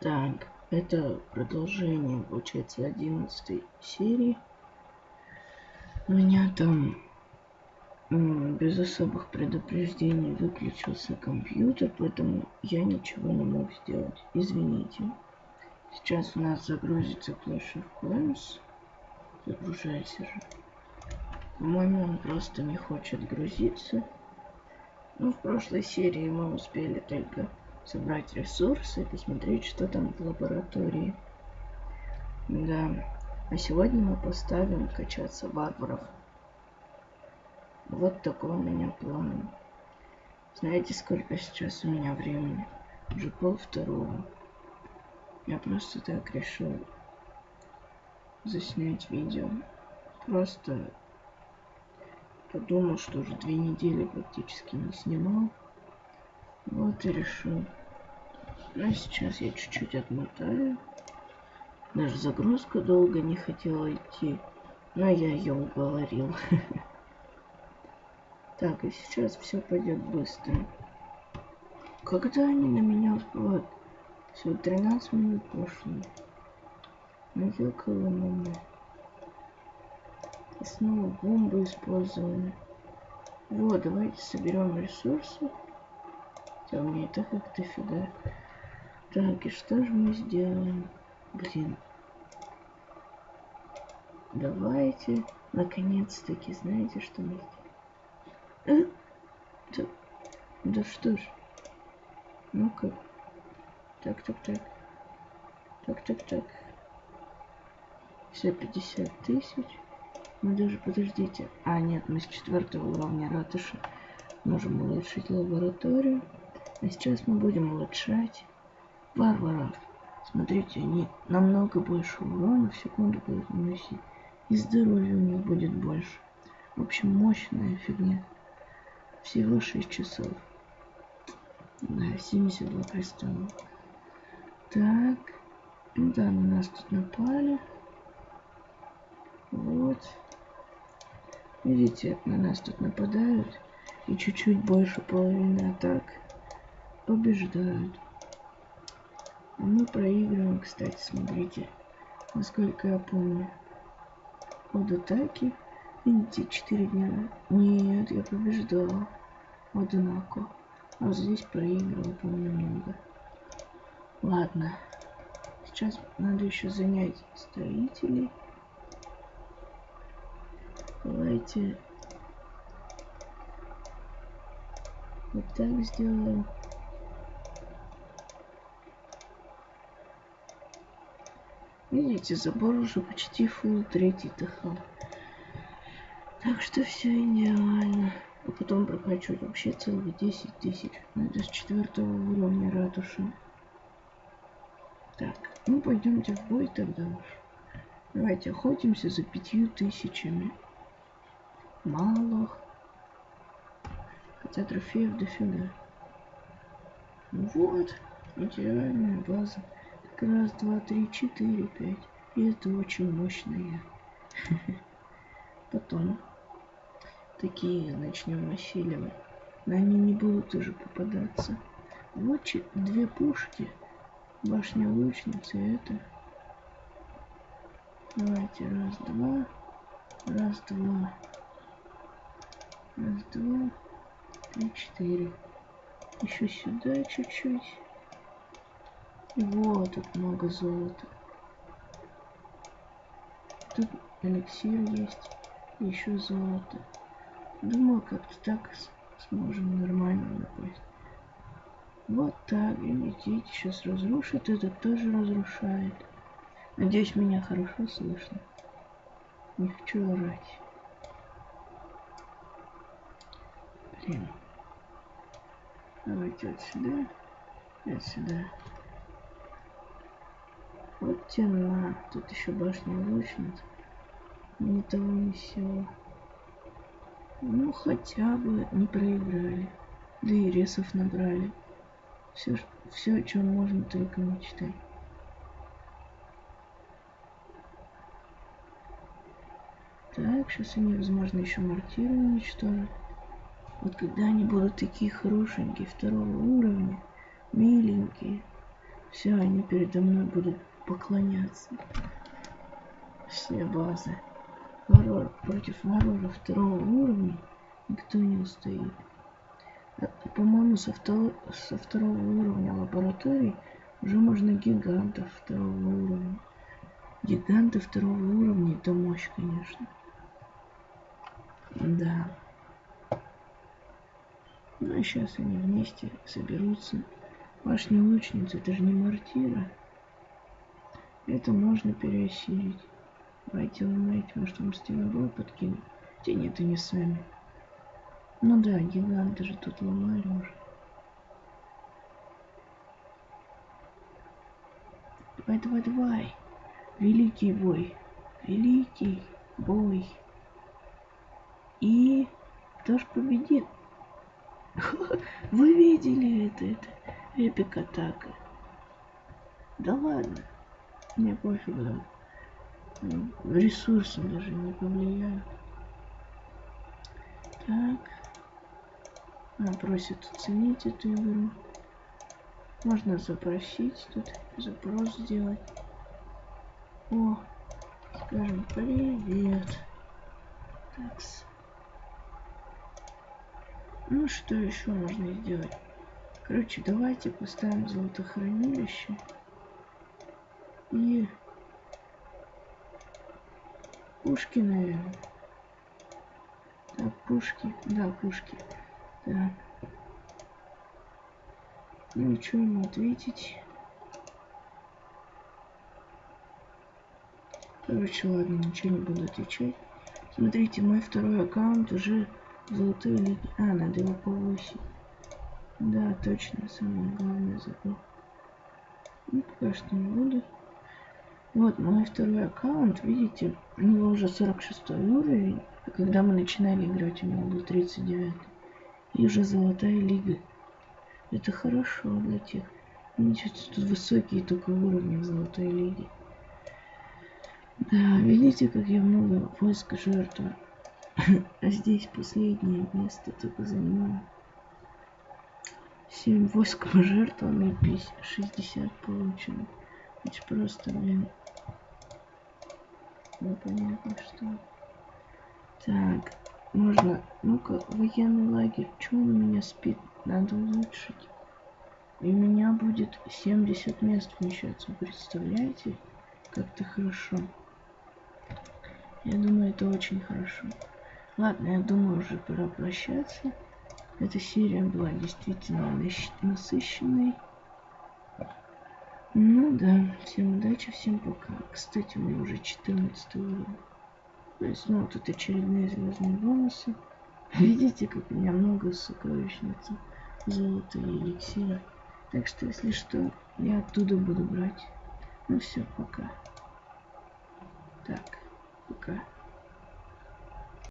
Так, это продолжение, получается, 11 серии. У меня там без особых предупреждений выключился компьютер, поэтому я ничего не мог сделать. Извините. Сейчас у нас загрузится Clash of Clans. Загружайся же. По-моему, он просто не хочет грузиться. Ну, в прошлой серии мы успели только собрать ресурсы посмотреть, что там в лаборатории. Да. А сегодня мы поставим качаться варваров. Вот такой у меня план. Знаете, сколько сейчас у меня времени? Уже пол второго. Я просто так решил заснять видео. Просто подумал, что уже две недели практически не снимал. Вот и решил. Ну, сейчас я чуть-чуть отмотаю. Даже загрузка долго не хотела идти. Но я ее уговорил. Так, и сейчас все пойдет быстро. Когда они на меня успевают? Все, 13 минут прошло. Ну, ёкало мама. И снова бомбы использованы. Вот, давайте соберем ресурсы. Хотя у меня это как дофига. Так, и что же мы сделаем? Блин. Давайте, наконец-таки, знаете, что мы сделаем? Э? Да, да что ж. Ну-ка. Так, так, так. Так, так, так. Все 50 тысяч. Мы даже, подождите. А, нет, мы с четвертого уровня ратуши можем улучшить лабораторию. А сейчас мы будем улучшать варваров. Смотрите, они намного больше урона в секунду будут наносить. И здоровья у них будет больше. В общем, мощная фигня. Всего 6 часов. Да, 72 кристалла. Так. Да, на нас тут напали. Вот. Видите, на нас тут нападают. И чуть-чуть больше половины атак побеждают. Мы проигрываем, кстати, смотрите. Насколько я помню. От атаки Видите, 4 дня. Нет, я побеждал. Одинаково. А вот здесь проигрывал, помню, много. Ладно. Сейчас надо еще занять строителей. Давайте вот так сделаем. Видите, забор уже почти фул третий ТХ. Так что все идеально. А потом прокачивать вообще целых 10 тысяч. Ну, это с четвертого уровня ратуши. Так, ну пойдемте в бой тогда уж. Давайте охотимся за пятью тысячами. Мало. Хотя трофеев дофига. Вот, идеальная база. Раз, два, три, четыре, пять. И это очень мощная. Потом такие начнем насиловать. Но они не будут уже попадаться. Вот две пушки. Башня лучницы это. Давайте раз, два. Раз, два. Раз, два. Три, четыре. Еще сюда чуть-чуть. И вот тут много золота. Тут эликсир есть. Еще золото. Думаю, как-то так сможем нормально напасть. Вот так, видите, сейчас разрушит, этот тоже разрушает. Надеюсь, меня хорошо слышно. Не хочу орать. Блин. Давайте вот сюда. Вот сюда. Вот тена. Тут еще башня лучниц. Ни того, ни сего. Ну, хотя бы не проиграли. Да и ресов набрали. Все, все о чем можно только мечтать. Так, сейчас они, возможно, еще мортиры уничтожат. Вот когда они будут такие хорошенькие, второго уровня, миленькие, Все, они передо мной будут поклоняться. Все базы. Варвар против варвара второго уровня никто не устоит. А, По-моему, со, со второго уровня лаборатории уже можно гигантов второго уровня. Гиганты второго уровня это мощь, конечно. Да. Ну и сейчас они вместе соберутся. Башня лучницы, это же не мортира. Это можно переосилить. Давайте ломайте, может вам стеновой подкинуть. Те нет, и не сами. Ну да, гиганты же тут ломали уже. Давай, давай, давай. Великий бой. Великий бой. И кто ж победит? Вы видели это? Это эпик атака. Да ладно. Мне пофиг. М, Ресурсы даже не повлияют. Так. Она просит оценить эту игру. Можно запросить тут, запрос сделать. О, скажем привет. Такс. Ну что еще можно сделать? Короче, давайте поставим золотохранилище. И пушки, наверное. Так, пушки. Да, пушки. Так. И что ему ответить? Короче, ладно, ничего не буду отвечать. Смотрите, мой второй аккаунт уже золотой лиге. А, надо его повысить. Да, точно, самое главное забыл. Ну, пока что не буду. Вот мой второй аккаунт, видите, у него уже 46 уровень. А когда мы начинали играть, у него был 39. И уже золотая лига. Это хорошо для тех. Видите, тут высокие только уровни в золотой лиге. Да, видите, как я много войск жертвую. А здесь последнее место только занимаю. 7 войск пожертвованы, 50, 60 получено. Это просто, блин, непонятно что. Так, можно, ну-ка, военный лагерь, чего у меня спит? Надо улучшить. И у меня будет 70 мест вмещаться, представляете? Как-то хорошо. Я думаю, это очень хорошо. Ладно, я думаю, уже пора прощаться. Эта серия была действительно насыщенной. Ну да, всем удачи, всем пока. Кстати, у меня уже 14 уровень. То есть, ну, тут очередные звездные бонусы. Видите, как у меня много сокровищниц, золота и эликсира. Так что, если что, я оттуда буду брать. Ну все, пока. Так, пока.